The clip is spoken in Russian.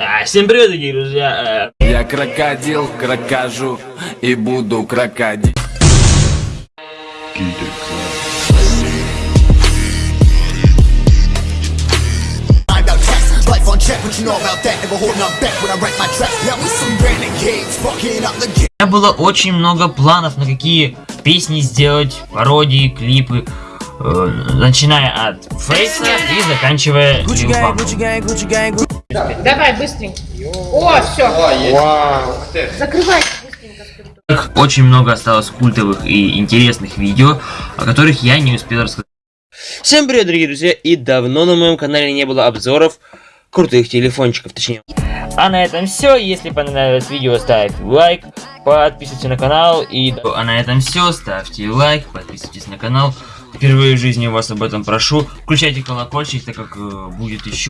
А, всем привет, дорогие друзья! Я крокодил, крокожу и буду крокодил. У меня было очень много планов, на какие песни сделать, пародии, клипы. э, начиная от фейса и заканчивая Lil Давай, быстренько. О, все. Закрывай быстренько. скажу. Очень много осталось культовых и интересных видео, о которых я не успел рассказать. Всем привет, дорогие друзья, и давно на моем канале не было обзоров крутых телефончиков, точнее. А на этом все. Если понравилось видео, ставь лайк, подписывайся на канал. И а на этом все. Ставьте лайк, подписывайтесь на канал. Впервые в жизни вас об этом прошу. Включайте колокольчик, так как э, будет еще.